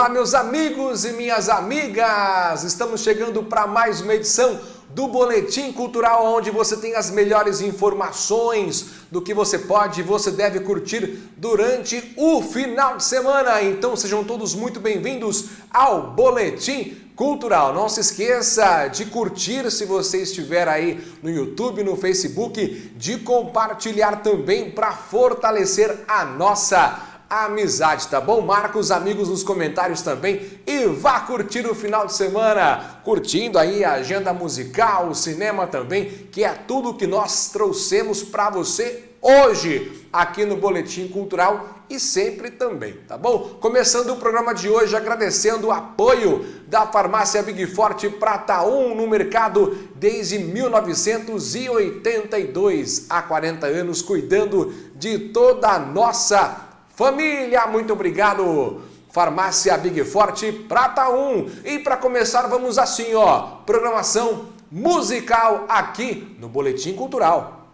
Olá, meus amigos e minhas amigas! Estamos chegando para mais uma edição do Boletim Cultural, onde você tem as melhores informações do que você pode e você deve curtir durante o final de semana. Então sejam todos muito bem-vindos ao Boletim Cultural. Não se esqueça de curtir se você estiver aí no YouTube, no Facebook, de compartilhar também para fortalecer a nossa amizade, tá bom? Marca os amigos nos comentários também e vá curtir o final de semana, curtindo aí a agenda musical, o cinema também, que é tudo que nós trouxemos para você hoje aqui no Boletim Cultural e sempre também, tá bom? Começando o programa de hoje agradecendo o apoio da farmácia Big Forte Prata 1 no mercado desde 1982, há 40 anos, cuidando de toda a nossa Família, muito obrigado! Farmácia Big Forte Prata 1. E para começar, vamos assim, ó, programação musical aqui no Boletim Cultural.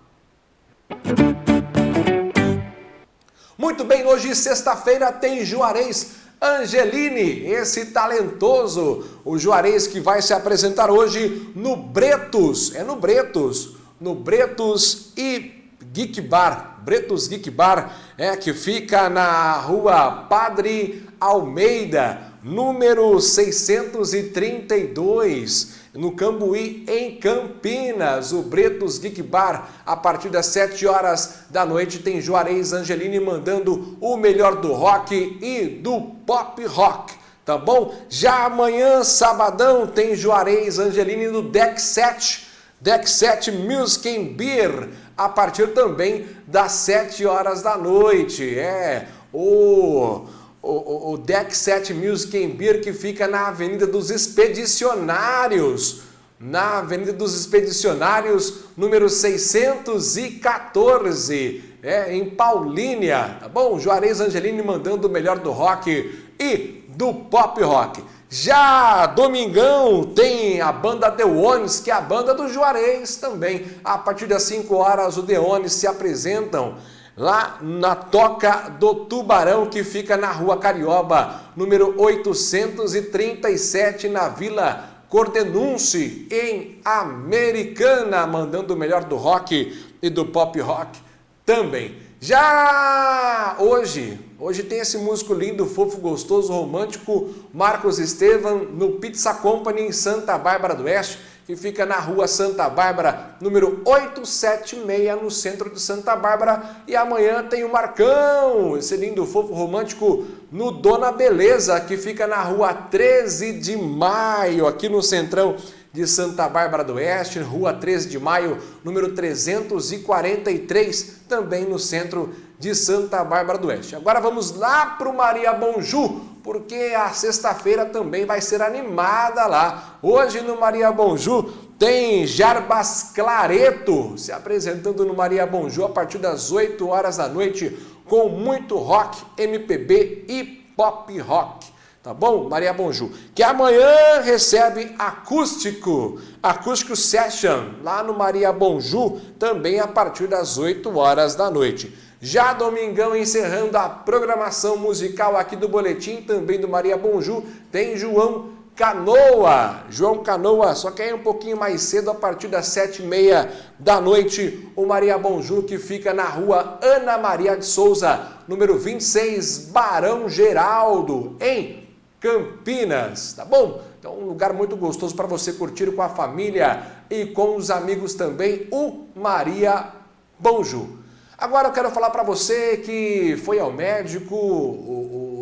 Muito bem, hoje sexta-feira tem Juarez Angeline, esse talentoso, o Juarez que vai se apresentar hoje no Bretos, é no Bretos, no Bretos e Geek Bar, Bretos Geek Bar, é, que fica na rua Padre Almeida, número 632, no Cambuí, em Campinas. O Bretos Geek Bar, a partir das 7 horas da noite, tem Juarez Angelini mandando o melhor do rock e do pop rock tá bom? Já amanhã, sabadão, tem Juarez Angelini no Deck 7, Deck 7 Music and Beer, a partir também das 7 horas da noite. É, o, o, o Deck 7 Music and Beer que fica na Avenida dos Expedicionários, na Avenida dos Expedicionários, número 614, é, em Paulínia, tá bom? Juarez Angelini mandando o melhor do rock e do pop rock. Já domingão tem a banda Deones, que é a banda do Juarez também. A partir das 5 horas o Deones se apresentam lá na Toca do Tubarão, que fica na Rua Carioba, número 837, na Vila Cordenunce, em Americana, mandando o melhor do rock e do pop rock também. Já hoje, hoje tem esse músico lindo, fofo, gostoso, romântico, Marcos Estevam, no Pizza Company em Santa Bárbara do Oeste, que fica na rua Santa Bárbara, número 876, no centro de Santa Bárbara. E amanhã tem o Marcão, esse lindo, fofo, romântico, no Dona Beleza, que fica na rua 13 de maio, aqui no centrão de Santa Bárbara do Oeste, Rua 13 de Maio, número 343, também no centro de Santa Bárbara do Oeste. Agora vamos lá para o Maria Bonjú, porque a sexta-feira também vai ser animada lá. Hoje no Maria Bonjú tem Jarbas Clareto se apresentando no Maria Bonjú a partir das 8 horas da noite com muito rock, MPB e pop rock tá bom? Maria Bonjú, que amanhã recebe acústico, acústico session, lá no Maria Bonjú, também a partir das 8 horas da noite. Já domingão, encerrando a programação musical aqui do Boletim, também do Maria Bonjú, tem João Canoa, João Canoa, só que aí um pouquinho mais cedo, a partir das sete e meia da noite, o Maria Bonjú, que fica na rua Ana Maria de Souza, número 26, Barão Geraldo, em Campinas, tá bom? Então, um lugar muito gostoso para você curtir com a família e com os amigos também, o Maria Bonju. Agora eu quero falar para você que foi ao médico,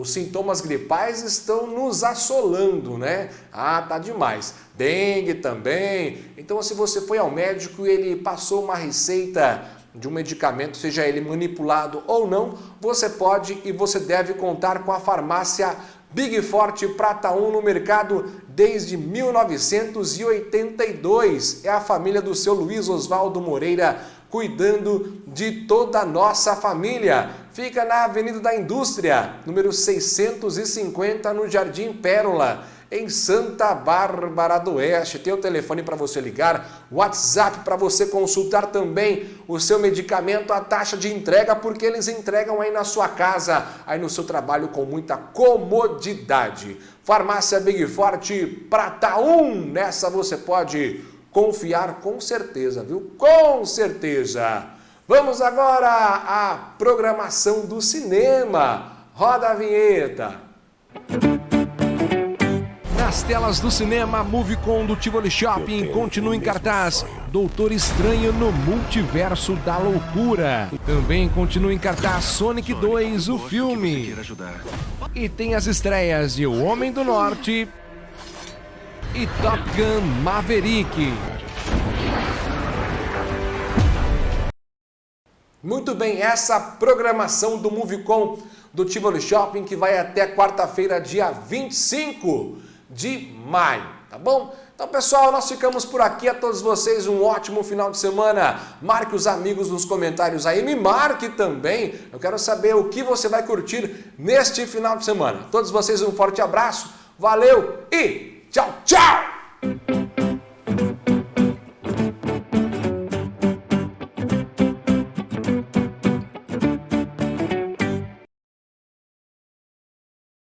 os sintomas gripais estão nos assolando, né? Ah, tá demais. Dengue também. Então, se você foi ao médico e ele passou uma receita de um medicamento, seja ele manipulado ou não, você pode e você deve contar com a farmácia Big Forte Prata 1 no mercado desde 1982. É a família do seu Luiz Oswaldo Moreira cuidando de toda a nossa família. Fica na Avenida da Indústria, número 650, no Jardim Pérola, em Santa Bárbara do Oeste. Tem o telefone para você ligar, WhatsApp para você consultar também o seu medicamento, a taxa de entrega, porque eles entregam aí na sua casa, aí no seu trabalho com muita comodidade. Farmácia Big Forte Prata 1, nessa você pode confiar com certeza, viu? Com certeza! Vamos agora à programação do cinema. Roda a vinheta. Nas telas do cinema, Movicon do Tivoli Shopping continua em cartaz. Doutor Estranho no Multiverso da Loucura. Também continua em cartaz Sonic 2, o filme. E tem as estreias de O Homem do Norte e Top Gun Maverick. Muito bem, essa programação do Movicon do Tivoli Shopping que vai até quarta-feira, dia 25 de maio, tá bom? Então, pessoal, nós ficamos por aqui. A todos vocês um ótimo final de semana. Marque os amigos nos comentários aí, me marque também. Eu quero saber o que você vai curtir neste final de semana. A todos vocês um forte abraço, valeu e tchau, tchau!